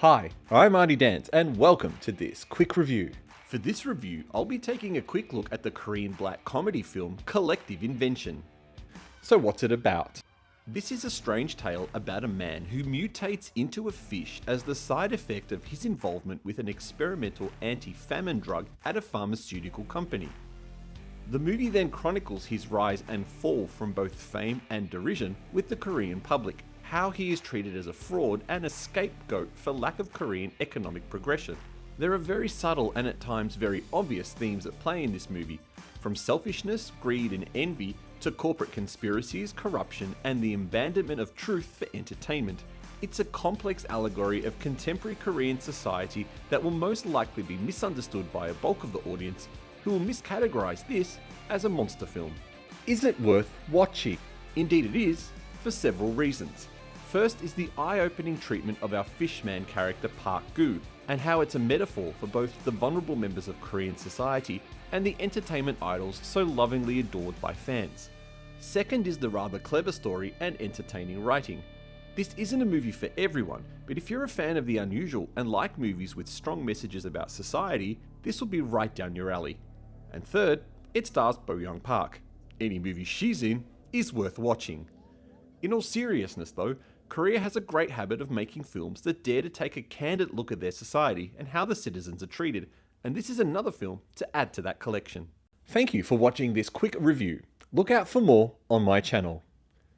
Hi, I'm Artie Dance, and welcome to this quick review. For this review, I'll be taking a quick look at the Korean black comedy film Collective Invention. So, what's it about? This is a strange tale about a man who mutates into a fish as the side effect of his involvement with an experimental anti famine drug at a pharmaceutical company. The movie then chronicles his rise and fall from both fame and derision with the Korean public, how he is treated as a fraud and a scapegoat for lack of Korean economic progression. There are very subtle and at times very obvious themes at play in this movie, from selfishness, greed, and envy to corporate conspiracies, corruption, and the abandonment of truth for entertainment. It's a complex allegory of contemporary Korean society that will most likely be misunderstood by a bulk of the audience who will miscategorize this as a monster film. Is it worth watching? Indeed, it is, for several reasons. First is the eye opening treatment of our fishman character Park Gu, and how it's a metaphor for both the vulnerable members of Korean society and the entertainment idols so lovingly adored by fans. Second is the rather clever story and entertaining writing. This isn't a movie for everyone, but if you're a fan of the unusual and like movies with strong messages about society, this will be right down your alley. And third, it stars Bo Young Park. Any movie she's in is worth watching. In all seriousness though, Korea has a great habit of making films that dare to take a candid look at their society and how the citizens are treated, and this is another film to add to that collection. Thank you for watching this quick review. Look out for more on my channel.